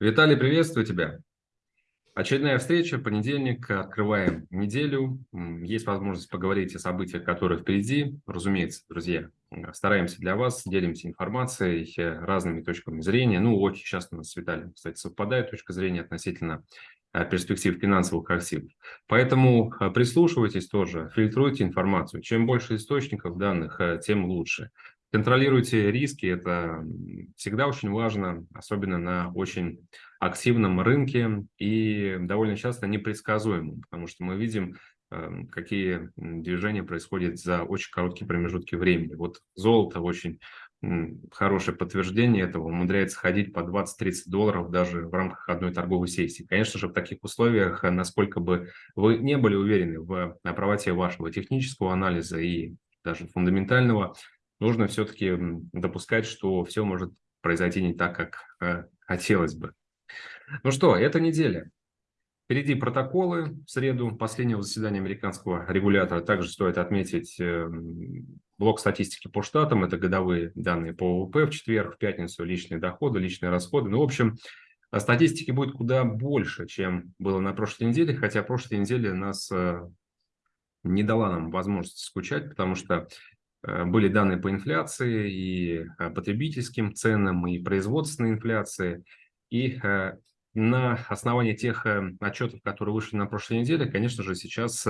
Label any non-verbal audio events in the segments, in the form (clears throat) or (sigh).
Виталий, приветствую тебя. Очередная встреча, понедельник, открываем неделю. Есть возможность поговорить о событиях, которые впереди. Разумеется, друзья, стараемся для вас, делимся информацией, разными точками зрения. Ну, очень часто у нас с Виталием, кстати, совпадает точка зрения относительно э, перспектив финансовых активов. Поэтому э, прислушивайтесь тоже, фильтруйте информацию. Чем больше источников данных, э, тем лучше. Контролируйте риски, это всегда очень важно, особенно на очень активном рынке и довольно часто непредсказуемым, потому что мы видим, эм, какие движения происходят за очень короткие промежутки времени. Вот золото очень хорошее подтверждение этого, умудряется ходить по 20-30 долларов даже в рамках одной торговой сессии. Конечно же, в таких условиях, насколько бы вы не были уверены в правоте вашего технического анализа и даже фундаментального, нужно все-таки допускать, что все может произойти не так, как э, хотелось бы. Ну что, эта неделя. Впереди протоколы в среду последнего заседания американского регулятора. Также стоит отметить э, блок статистики по штатам. Это годовые данные по ВВП в четверг, в пятницу личные доходы, личные расходы. Ну, в общем, статистики будет куда больше, чем было на прошлой неделе. Хотя прошлой неделе нас э, не дала нам возможности скучать, потому что были данные по инфляции и э, потребительским ценам, и производственной инфляции. И э, на основании тех отчетов, которые вышли на прошлой неделе, конечно же, сейчас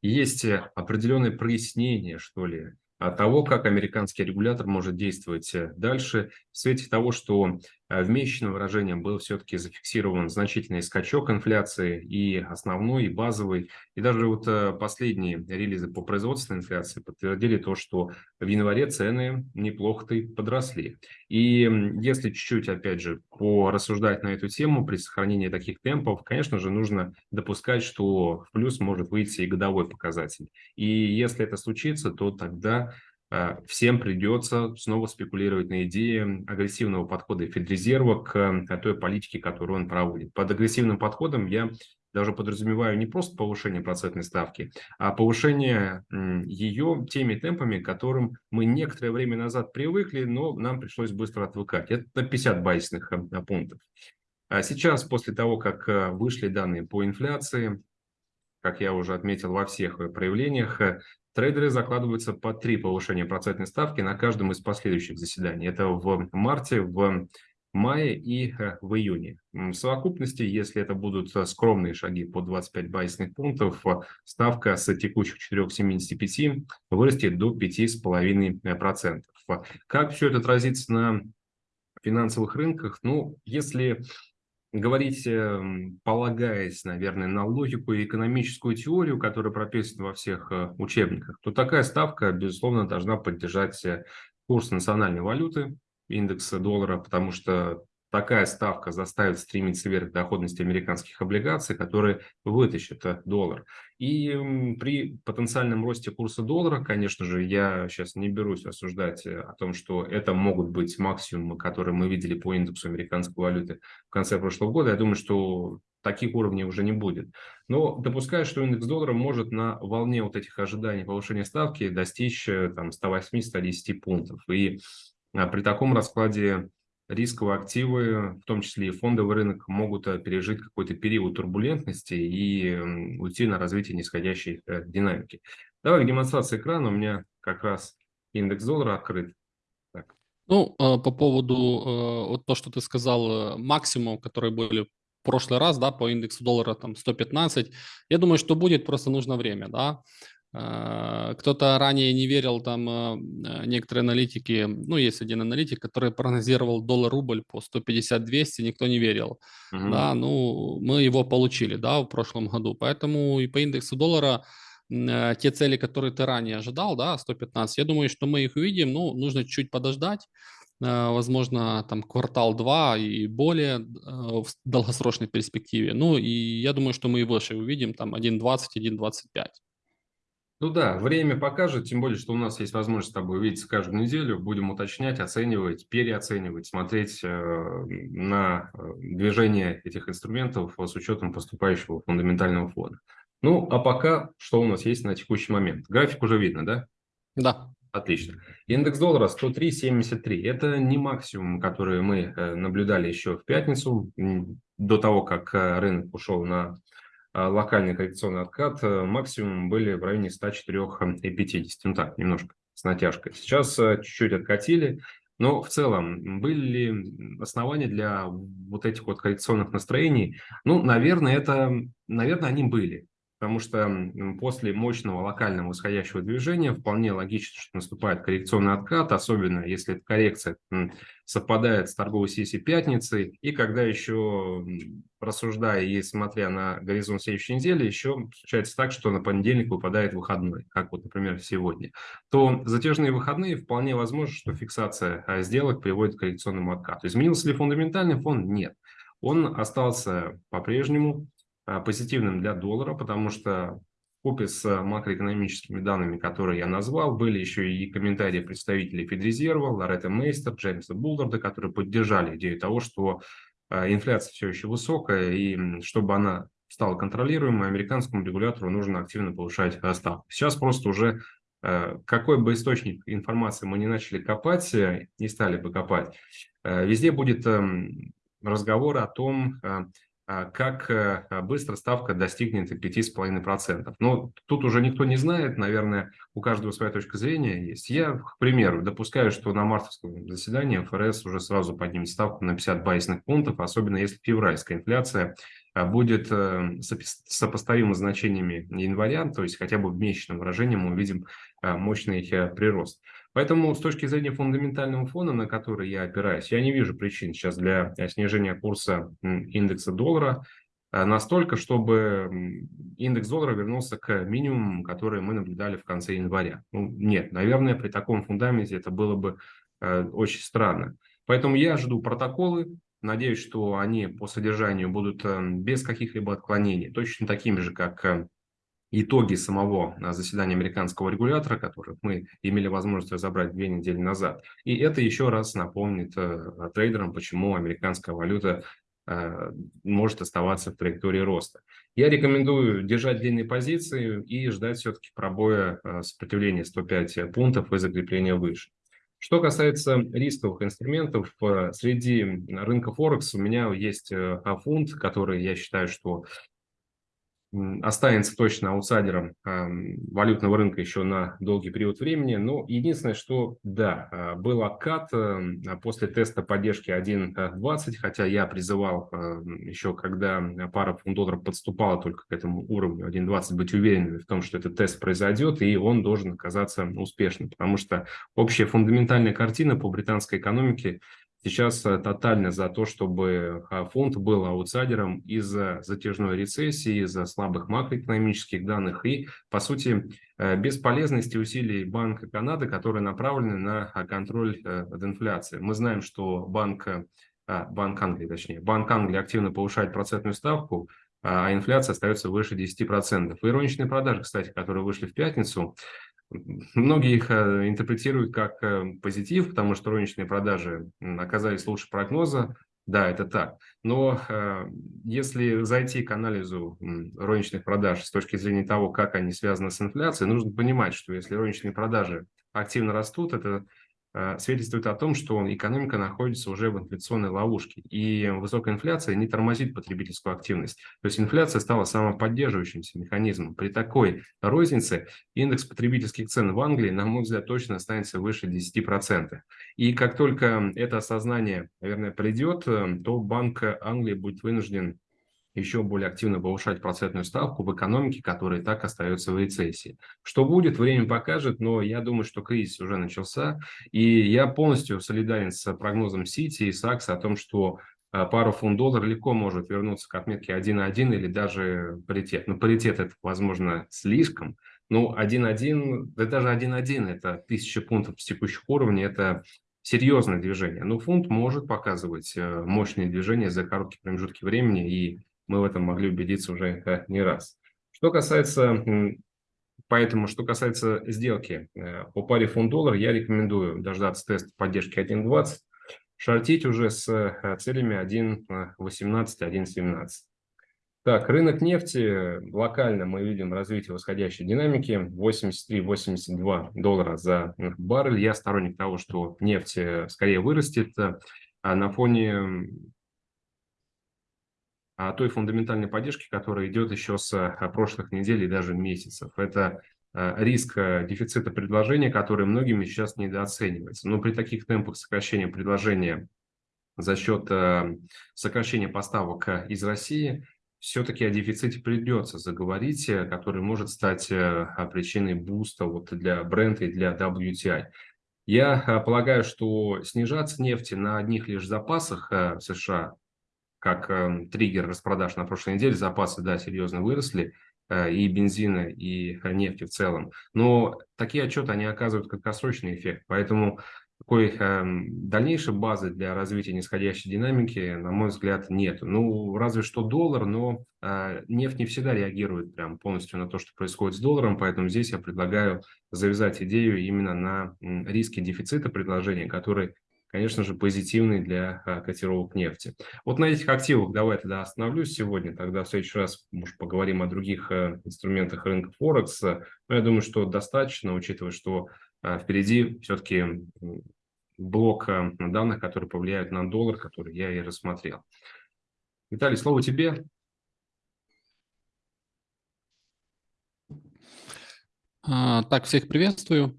есть определенное прояснение, что ли, того, как американский регулятор может действовать дальше в свете того, что Э, в месячном выражении был все-таки зафиксирован значительный скачок инфляции и основной, и базовый. И даже вот э, последние релизы по производственной инфляции подтвердили то, что в январе цены неплохо-то подросли. И если чуть-чуть, опять же, порассуждать на эту тему, при сохранении таких темпов, конечно же, нужно допускать, что в плюс может выйти и годовой показатель. И если это случится, то тогда всем придется снова спекулировать на идее агрессивного подхода Федрезерва к э, той политике, которую он проводит. Под агрессивным подходом я даже подразумеваю не просто повышение процентной ставки, а повышение ее теми темпами, к которым мы некоторое время назад привыкли, но нам пришлось быстро отвыкать. Это 50 базисных э, пунктов. А сейчас, после того, как вышли данные по инфляции, как я уже отметил во всех проявлениях, Трейдеры закладываются по три повышения процентной ставки на каждом из последующих заседаний. Это в марте, в мае и э, в июне. В совокупности, если это будут э, скромные шаги по 25 базисных пунктов, э, ставка с текущих 4,75 вырастет до 5,5%. Как все это отразится на финансовых рынках? Ну, если говорить, эм, полагаясь, наверное, на логику и экономическую теорию, которая прописана во всех э, учебниках, то такая ставка, безусловно, должна поддержать э, курс национальной валюты, индекса доллара, потому что такая ставка заставит стремиться вверх доходности американских облигаций, которые вытащат э, доллар. И при потенциальном росте курса доллара, конечно же, я сейчас не берусь осуждать э, о том, что это могут быть максимумы, которые мы видели по индексу американской валюты в конце прошлого года. Я думаю, что таких уровней уже не будет. Но допускаю, что индекс доллара может на волне вот этих ожиданий повышения ставки достичь э, там 108-110 пунктов. И при таком раскладе рисковые активы, в том числе и фондовый рынок, могут э, пережить какой-то период турбулентности и уйти на развитие нисходящей э, динамики. Давай демонстрация экрана. У меня как раз индекс доллара открыт. Так. Ну, э, по поводу вот то, что ты сказал, максимум, которые были в прошлый раз, да, по индексу доллара там 115, я думаю, что будет, просто нужно время, да. А, кто-то ранее не верил, там а, некоторые аналитики, ну, есть один аналитик, который прогнозировал доллар-рубль по 150-200, никто не верил. Угу. Да, ну, мы его получили, да, в прошлом году. Поэтому и по индексу доллара те цели, которые ты ранее ожидал, да, 115, я думаю, что мы их увидим, ну, нужно чуть подождать, возможно, там квартал-два и более в долгосрочной перспективе. Ну, и я думаю, что мы и выше увидим, там 1.20, 1.25. Ну да, время покажет, тем более, что у нас есть возможность с тобой увидеться каждую неделю, будем уточнять, оценивать, переоценивать, смотреть э, на э, движение этих инструментов с учетом поступающего фундаментального фона. Ну, а пока, что у нас есть на текущий момент? График уже видно, да? Да. Отлично. Индекс доллара 103.73. Это не максимум, который мы э, наблюдали еще в пятницу, до того, как рынок ушел на локальный коррекционный откат. Максимум были в районе 104.50. Ну так, немножко с натяжкой. Сейчас чуть-чуть откатили. Но в целом, были ли основания для вот этих вот коррекционных настроений? Ну, наверное, это, наверное, они были потому что после мощного локального восходящего движения вполне логично, что наступает коррекционный откат, особенно если эта коррекция совпадает с торговой сессией пятницы, и когда еще, рассуждая и смотря на горизонт следующей недели, еще случается так, что на понедельник выпадает выходной, как вот, например, сегодня, то затяжные выходные вполне возможно, что фиксация а, сделок приводит к коррекционному откату. Изменился ли фундаментальный фон? Нет. Он остался по-прежнему позитивным для доллара, потому что купе с макроэкономическими данными, которые я назвал, были еще и комментарии представителей Федрезерва, Лоретта Мейстер, Джеймса Булларда, которые поддержали идею того, что а, инфляция все еще высокая, и чтобы она стала контролируемой, американскому регулятору нужно активно повышать ставку. Сейчас просто уже а, какой бы источник информации мы не начали копать, э, не стали бы копать, э, везде будет эм, разговор о том, а, как э, быстро ставка достигнет 5,5%. Но тут уже никто не знает, наверное, у каждого своя точка зрения есть. Я, к примеру, допускаю, что на мартовском заседании ФРС уже сразу поднимет ставку на 50 базисных пунктов, особенно если февральская инфляция а, будет э, сопоставима значениями января, то есть хотя бы в месячном выражении мы увидим а, мощный э, прирост. Поэтому с точки зрения фундаментального фона, на который я опираюсь, я не вижу причин сейчас для э, снижения курса индекса доллара э, настолько, чтобы индекс доллара вернулся к минимуму, который мы наблюдали в конце января. Ну, нет, наверное, при таком фундаменте это было бы э, очень странно. Поэтому я жду протоколы, надеюсь, что они по содержанию будут без каких-либо отклонений, точно такими же, как итоги самого а, заседания американского регулятора, которых мы имели возможность разобрать две недели назад. И это еще раз напомнит э, трейдерам, почему американская валюта э, может оставаться в траектории роста. Я рекомендую держать длинные позиции и ждать все-таки пробоя э, сопротивления 105 пунктов и закрепления выше. Что касается рисковых инструментов, среди рынка Форекс у меня есть фунт, который я считаю, что останется точно аутсайдером валютного рынка еще на долгий период времени. Но единственное, что да, а, был откат эм, после теста поддержки 1.20, хотя я призывал еще, когда пара фунт долларов подступала только к этому уровню 1.20, быть уверенными в том, что этот тест произойдет, и он должен оказаться успешным, потому что общая фундаментальная картина по британской экономике сейчас э, тотально за то, чтобы а, фонд был аутсайдером из-за затяжной рецессии, из-за слабых макроэкономических данных и, по сути, э, бесполезности усилий Банка Канады, которые направлены на а, контроль э, над инфляцией. Мы знаем, что Банк, а, Банк Англии, точнее, Банк Англии активно повышает процентную ставку, а инфляция остается выше 10%. И розничные продажи, кстати, которые вышли в пятницу, Многие их э, интерпретируют как э, позитив, потому что розничные продажи оказались лучше прогноза. Да, это так. Но э, если зайти к анализу розничных продаж с точки зрения того, как они связаны с инфляцией, нужно понимать, что если розничные продажи активно растут, это свидетельствует о том, что экономика находится уже в инфляционной ловушке, и высокая инфляция не тормозит потребительскую активность. То есть инфляция стала самоподдерживающимся механизмом. При такой рознице индекс потребительских цен в Англии, на мой взгляд, точно останется выше 10%. И как только это осознание, наверное, придет, э, то Банк Англии будет вынужден еще более активно повышать процентную ставку в экономике, которая и так остается в рецессии. Что будет, время покажет, но я думаю, что кризис уже начался, и я полностью солидарен с прогнозом Сити и Сакса о том, что а, пару фунт доллар легко может вернуться к отметке 1.1 или даже паритет. Но паритет это, возможно, слишком. Ну, 1.1, да даже 1.1 это 1000 пунктов с текущих уровней, это серьезное движение. Но фунт может показывать э, мощные движения за короткие промежутки времени, и мы в этом могли убедиться уже не раз. Что касается, поэтому, что касается сделки э, по паре фунт-доллар, я рекомендую дождаться теста поддержки 1.20, шортить уже с э, целями 1.18, 1.17. Так, рынок нефти. Локально мы видим развитие восходящей динамики. 83-82 доллара за баррель. Я сторонник того, что нефть э, скорее вырастет. А на фоне той фундаментальной поддержки, которая идет еще с а, прошлых недель и даже месяцев. Это а, риск дефицита предложения, который многими сейчас недооценивается. Но при таких темпах сокращения предложения за счет сокращения поставок из России все-таки о дефиците придется заговорить, э, который может стать э, причиной буста вот для бренда и для WTI. Я э, полагаю, что снижаться нефти на одних лишь запасах США, как эм, триггер распродаж на прошлой неделе, запасы, да, серьезно выросли, и бензина, и нефти в целом. Но такие отчеты, они оказывают краткосрочный эффект. Поэтому такой э, дальнейшей базы для развития нисходящей динамики, на мой взгляд, нет. Ну, разве что доллар, но э, нефть не всегда реагирует прям полностью на то, что происходит с долларом, поэтому здесь я предлагаю завязать идею именно на риски дефицита предложения, который, конечно же, позитивный для э, котировок нефти. Вот на этих активах давай тогда остановлюсь сегодня, тогда в следующий раз, может, поговорим о других э, инструментах рынка Форекс. Но я думаю, что достаточно, учитывая, что а впереди все-таки блок э, данных, которые повлияют на доллар, который я и рассмотрел. Виталий, слово тебе. А, так, всех приветствую.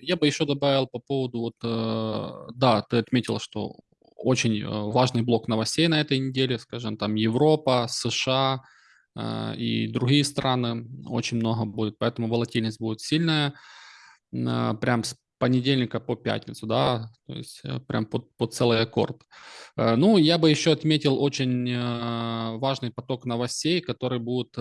Я бы еще добавил по поводу, вот, э, да, ты отметил, что очень э, важный блок новостей на этой неделе, скажем, там Европа, США и другие страны, очень много будет, поэтому волатильность будет сильная. Прям с понедельника по пятницу, да, то есть э, прям под, под целый аккорд. Э, ну, я бы еще отметил очень э, важный поток новостей, который будет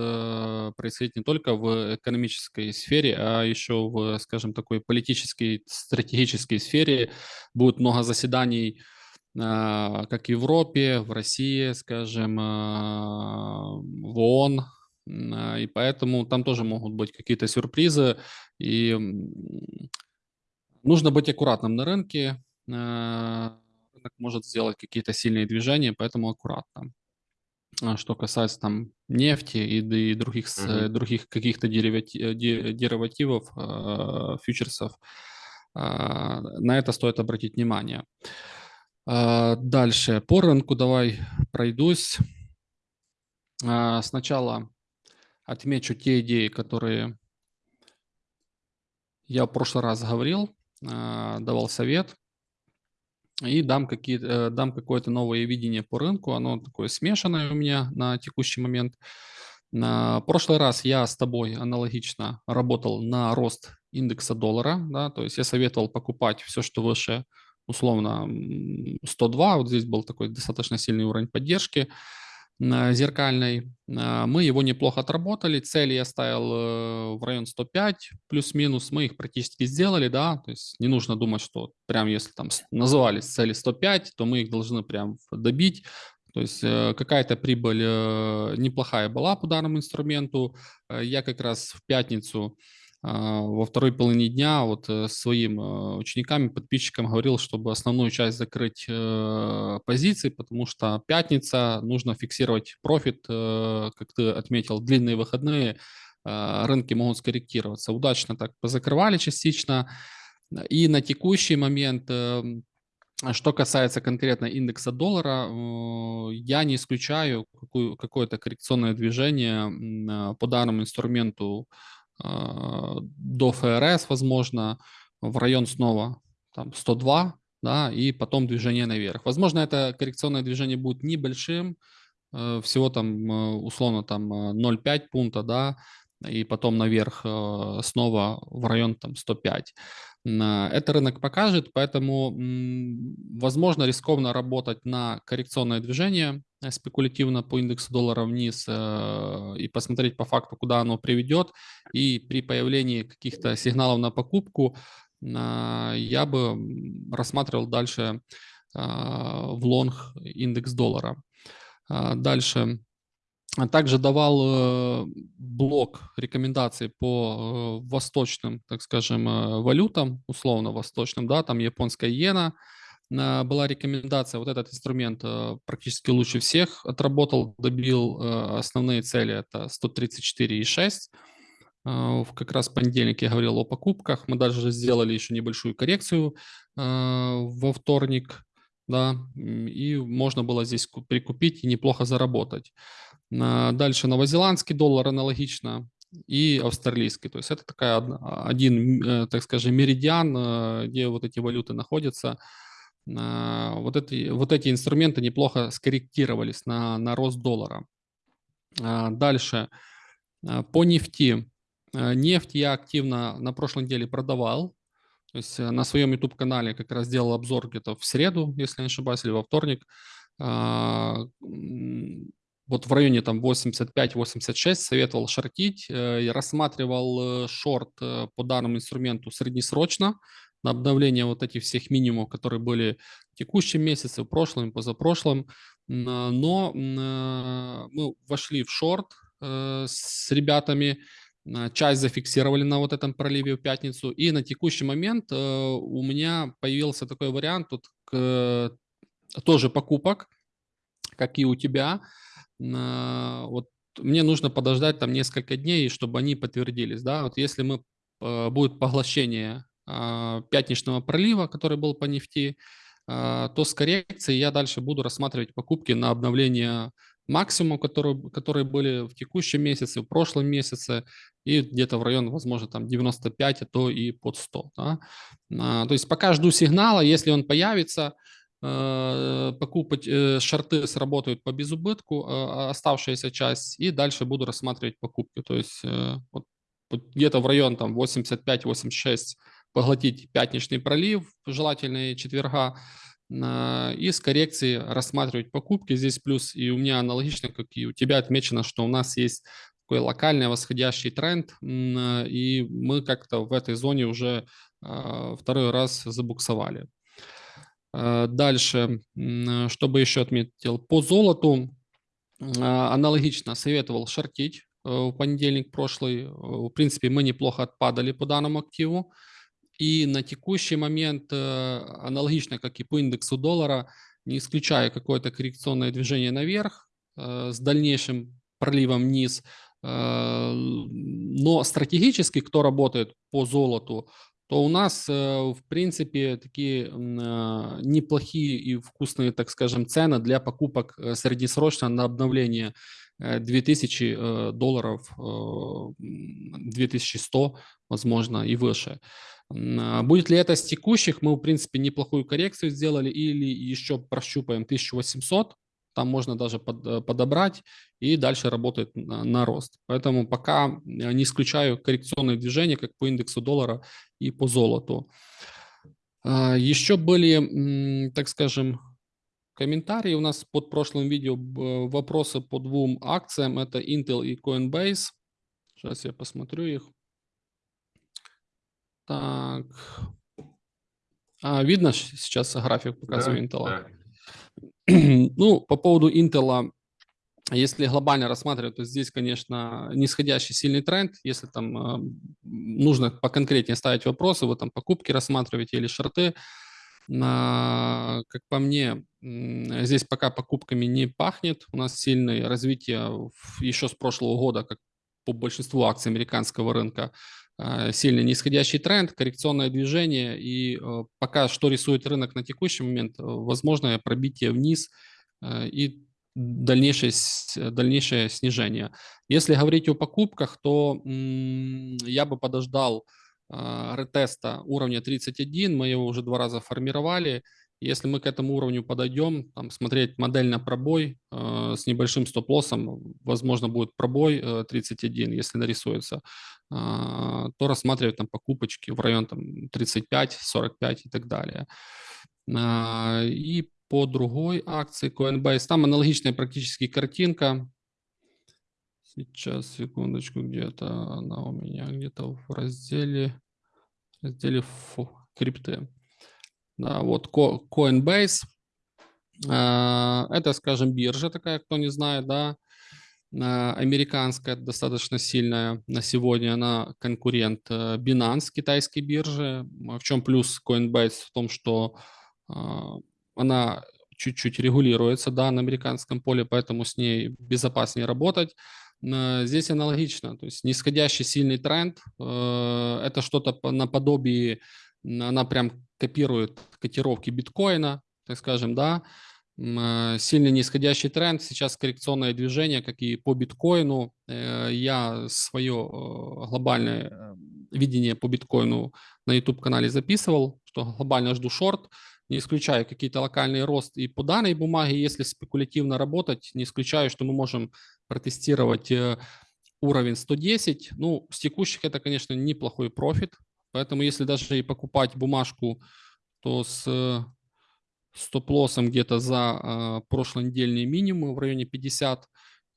происходить не только в экономической сфере, а еще в, скажем, такой политической, стратегической сфере. Будет много заседаний как в Европе, в России, скажем, в ООН, и поэтому там тоже могут быть какие-то сюрпризы, и нужно быть аккуратным на рынке, а, рынок может сделать какие-то сильные движения, поэтому аккуратно. А что касается там нефти и, и других, uh-huh. других каких-то деривативов, фьючерсов, на это стоит обратить внимание. Дальше по рынку давай пройдусь. Сначала отмечу те идеи, которые я в прошлый раз говорил, давал совет, и дам, какие, э, дам какое-то новое видение по рынку. Оно такое смешанное у меня на текущий момент. На прошлый раз я с тобой аналогично работал на рост индекса доллара, да, то есть я советовал покупать все, что выше, условно, 102, вот здесь был такой достаточно сильный уровень поддержки, зеркальной. А, мы его неплохо отработали. Цели я ставил э, в район 105 плюс-минус. Мы их практически сделали, да. То есть не нужно думать, что прям если там назывались цели 105, то мы их должны прям добить. То есть э, какая-то прибыль э, неплохая была по данному инструменту. Я как раз в пятницу во второй половине дня вот э, своим э, ученикам, подписчикам говорил, чтобы основную часть закрыть э, позиций, потому что пятница, нужно фиксировать профит, как ты отметил, длинные выходные, рынки могут скорректироваться. Удачно так позакрывали частично. И на текущий момент что касается конкретно индекса доллара, я не исключаю какое-то коррекционное движение по данному инструменту а, до ФРС, возможно, в район снова там 102, да, и потом движение наверх. Возможно, это коррекционное движение будет небольшим, э, всего там э, условно там 0,5 э, пункта, да, и потом наверх снова в район там 105. Это рынок покажет, поэтому, возможно, рискованно работать на коррекционное движение спекулятивно по индексу доллара вниз и посмотреть по факту, куда оно приведет. И при появлении каких-то сигналов на покупку я бы рассматривал дальше в лонг индекс доллара. Дальше а также давал э, блок рекомендаций по э, восточным, так скажем, э, валютам, условно восточным, да, там японская иена, была рекомендация, вот этот инструмент практически лучше всех отработал, добил основные цели, это 134,6. Как раз в понедельник я говорил о покупках, мы даже сделали еще небольшую коррекцию во вторник, да, и можно было здесь прикупить и неплохо заработать. Дальше новозеландский доллар аналогично и австралийский. То есть это такая один, э, так скажем, меридиан, э, где вот эти валюты находятся. Вот эти, вот эти инструменты неплохо скорректировались на, на рост доллара. Дальше. По нефти. Нефть я активно на прошлой неделе продавал. То есть э, на своем YouTube-канале как раз делал обзор где-то в среду, если не ошибаюсь, или во вторник. А, вот в районе там 85-86 советовал шортить. Э, я рассматривал э, шорт по данному инструменту среднесрочно на обновление вот этих всех минимумов, которые были в текущем месяце, в прошлом, позапрошлом. Но мы вошли в шорт с ребятами, часть зафиксировали на вот этом проливе в пятницу. И на текущий момент э, у меня появился такой вариант тут к, тоже покупок, как и у тебя. Вот мне нужно подождать там несколько дней, чтобы они подтвердились. Да? Вот если мы, э, будет поглощение а, пятничного пролива, который был по нефти, а, то с коррекцией я дальше буду рассматривать покупки на обновление максимум, которые, которые были в текущем месяце, в прошлом месяце, и где-то в район, возможно, там 95, а то и под 100. Да? А, то есть пока жду сигнала, если он появится, покупать э, шорты сработают по безубытку, оставшаяся часть, и дальше буду рассматривать покупки. То есть э, вот где-то в район там 85-86 поглотить пятничный пролив, желательно четверга, и с коррекцией рассматривать покупки. Здесь плюс и у меня аналогично, как и у тебя отмечено, что у нас есть такой локальный восходящий тренд, и мы как-то в этой зоне уже а, второй раз забуксовали. А, дальше, что бы еще отметил, по золоту а, аналогично советовал шортить э, в понедельник прошлый. В принципе, мы неплохо отпадали по данному активу. И на текущий момент, э, аналогично как и по индексу доллара, не исключая какое-то коррекционное движение наверх э, с дальнейшим проливом вниз, э, но стратегически, кто работает по золоту, то у нас, в принципе, такие неплохие и вкусные, так скажем, цены для покупок среднесрочно на обновление 2000 долларов, 2100, возможно, и выше. А, будет ли это с текущих? Мы, в принципе, неплохую коррекцию сделали или еще прощупаем 1800, там можно даже под, э, подобрать и дальше работает на, на рост. Поэтому пока э, не исключаю коррекционные движения как по индексу доллара и по золоту. А, еще были, так скажем, комментарии у нас под прошлым видео, вопросы по двум акциям, это Intel и Coinbase. Сейчас я посмотрю их. Так. А, видно сейчас график показываю да, Intel? Да. (clears throat) ну, по поводу Intel, если глобально рассматривать, то здесь, конечно, нисходящий сильный тренд. Если там э, нужно поконкретнее ставить вопросы, вы там покупки рассматриваете или шорты, а, как по мне, здесь пока покупками не пахнет. У нас сильное развитие еще с прошлого года, как по большинству акций американского рынка. А, сильный нисходящий тренд, коррекционное движение, и э, пока что рисует рынок на текущий момент, э, возможно пробитие вниз э, и дальнейшее, дальнейшее снижение. Если говорить о покупках, то я бы подождал ретеста уровня 31, мы его уже два раза формировали, если мы к этому уровню подойдем, там, смотреть модель на пробой э, с небольшим стоп-лоссом, возможно, будет пробой э, 31, если нарисуется, э, то рассматривать там покупочки в район там, 35, 45 и так далее. Э, и по другой акции Coinbase, там аналогичная практически картинка. Сейчас, секундочку, где-то она у меня где-то в разделе, разделе крипты. Да, вот Coinbase. А, это, скажем, биржа такая, кто не знает, да, а, американская, достаточно сильная на сегодня, она конкурент э, Binance, китайской биржи. В чем плюс Coinbase? В том, что она чуть-чуть регулируется, да, на американском поле, поэтому с ней безопаснее работать. Здесь аналогично, то есть нисходящий сильный тренд, это что-то наподобие, она прям копирует котировки биткоина, так скажем, да, Э, сильный нисходящий тренд, сейчас коррекционное движение, как и по биткоину. Э, я свое э, глобальное видение по биткоину на YouTube-канале записывал, что глобально жду шорт, не исключаю какие-то локальные рост и по данной бумаге, если спекулятивно работать, не исключаю, что мы можем протестировать уровень 110. Ну, с текущих это, конечно, неплохой профит, поэтому если даже и покупать бумажку, то с стоп-лоссом где-то за э, прошлый недельный минимум в районе 50.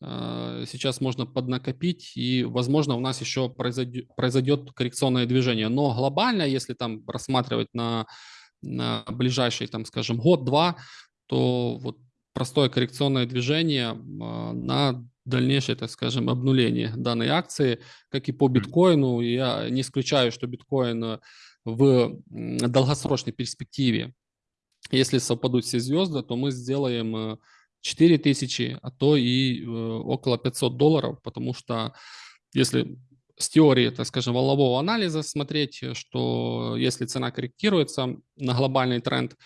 Э, сейчас можно поднакопить, и, возможно, у нас еще произойдет, произойдет коррекционное движение. Но глобально, если там рассматривать на, на ближайший, там, скажем, год-два, то вот простое коррекционное движение э, на дальнейшее, так скажем, обнуление данной акции, как и по биткоину. Я не исключаю, что биткоин в долгосрочной перспективе если совпадут все звезды, то мы сделаем 4000, э, а то и э, около 500 долларов, потому что если с теории, так скажем, волнового анализа смотреть, что если цена корректируется на глобальный тренд,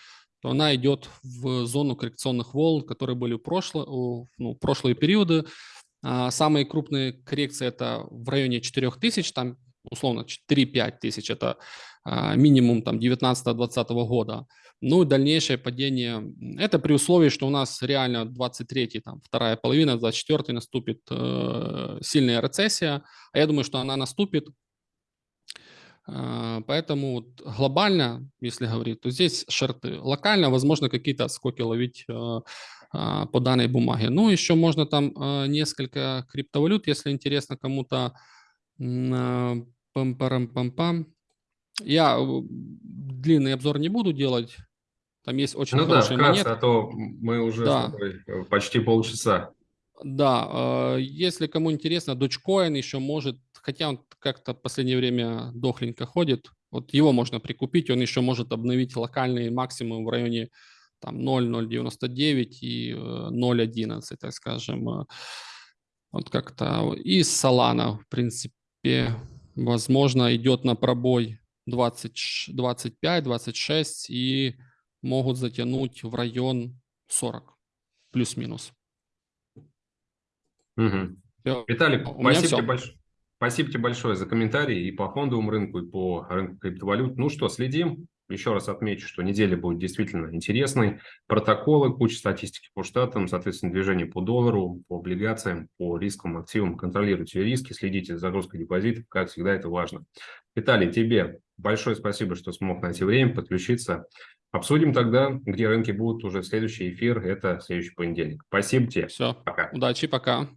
то она идет в зону коррекционных волн, которые были в, прошло, ну, прошлые периоды. А самые крупные коррекции это в районе 4000, там условно 4-5 тысяч, это а, минимум там 19-20 года. Ну и дальнейшее падение, это при условии, что у нас реально 23 там вторая половина, 24 наступит э, сильная рецессия, а я думаю, что она наступит. Э, поэтому вот глобально, если говорить, то здесь шорты. Локально, возможно, какие-то отскоки ловить э, э, по данной бумаге. Ну, еще можно там э, несколько криптовалют, если интересно кому-то. Э, пам-парам-пам-пам. Я э, длинный обзор не буду делать, там есть очень ну хорошие да, монеты. а то мы уже да. Почти полчаса. Да, если кому интересно, Dogecoin еще может, хотя он как-то в последнее время дохленько ходит, вот его можно прикупить, он еще может обновить локальные максимумы в районе там 0,099 и 0,11, так скажем. Вот как-то. И Solana, в принципе, возможно, идет на пробой 20, 25, 26 и могут затянуть в район 40, плюс-минус. Угу. Виталий, спасибо тебе, больш... спасибо тебе большое за комментарии и по фондовому рынку, и по рынку криптовалют. Ну что, следим. Еще раз отмечу, что неделя будет действительно интересной. Протоколы, куча статистики по штатам, соответственно, движение по доллару, по облигациям, по рисковым активам. Контролируйте риски, следите за загрузкой депозитов, как всегда, это важно. Виталий, тебе большое спасибо, что смог найти время, подключиться. Обсудим тогда, где рынки будут уже следующий эфир. Это следующий понедельник. Спасибо тебе. Все. Пока. Удачи, пока.